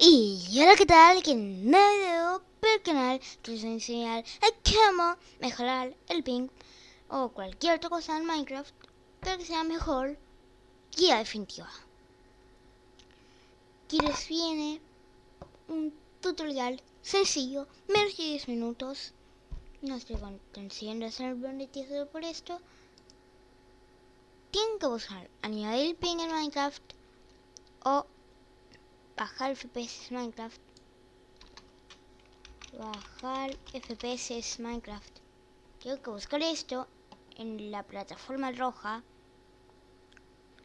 Y hola, ¿qué tal? Que no por el canal que les voy a enseñar a cómo mejorar el ping o cualquier otra cosa en Minecraft para que sea mejor guía definitiva. Aquí les viene un tutorial sencillo, menos de 10 minutos. No estoy consiguiendo hacer monetizado por esto. Tienen que buscar añadir ping en Minecraft o bajar FPS Minecraft. Bajar FPS Minecraft. Tengo que buscar esto en la plataforma roja.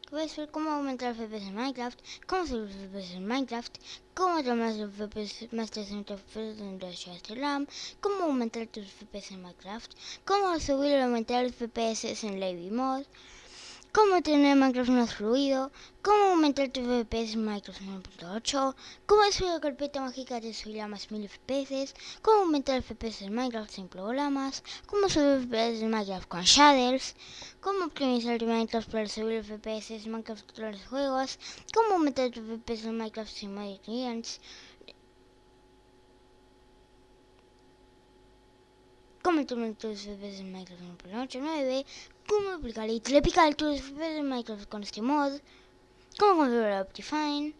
Puedes ver cómo aumentar FPS en Minecraft cómo subir FPS en Minecraft cómo tomar los FPS más de 60 FPS en de RAM cómo aumentar tus FPS en Minecraft cómo subir o aumentar FPS en Levy Mod cómo tener Minecraft más fluido, cómo aumentar tu FPS en Minecraft 1.8, cómo subir la carpeta mágica de subir a más 1000 FPS, cómo aumentar FPS en Minecraft sin programas, cómo subir FPS en Minecraft con shaders, cómo optimizar tu Minecraft para subir FPS en Minecraft con los juegos, cómo aumentar tu FPS en Minecraft sin Clients, cómo tomar tus FPS en Minecraft 1.89, cómo aplicar y tus FPS en Minecraft con este mod, cómo configurar Optifine,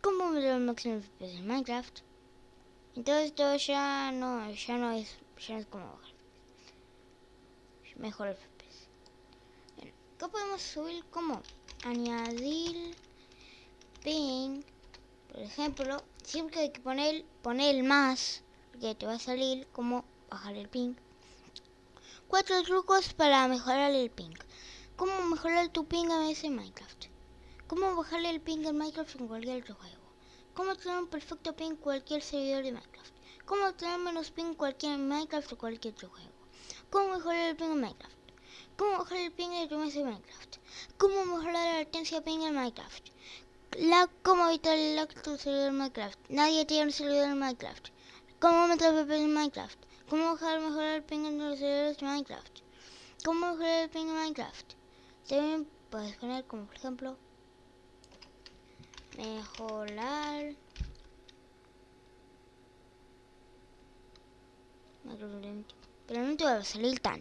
cómo meter el máximo FPS en Minecraft. Entonces esto ya no, ya no es, ya no es como bajar. Mejor FPS. Bueno, acá podemos subir como añadir ping, por ejemplo, siempre hay que poner, poner el más, que te va a salir como bajar el ping. Cuatro trucos para mejorar el ping. ¿Cómo mejorar tu ping en Minecraft? ¿Cómo bajarle el ping en Minecraft en cualquier otro juego? ¿Cómo tener un perfecto ping en cualquier servidor de Minecraft? ¿Cómo tener menos ping en cualquier Minecraft o cualquier otro juego? ¿Cómo mejorar el ping en Minecraft? ¿Cómo bajar el ping de tu en Minecraft? ¿Cómo mejorar la latencia ping en Minecraft? La, ¿Cómo evitar el lag tu servidor Minecraft? Nadie tiene un servidor en Minecraft. ¿Cómo meter PP en Minecraft? ¿Cómo mejorar el ping en los servidores de Minecraft? ¿Cómo mejorar el ping en Minecraft? También puedes poner como por ejemplo mejorar pero no te va a salir tan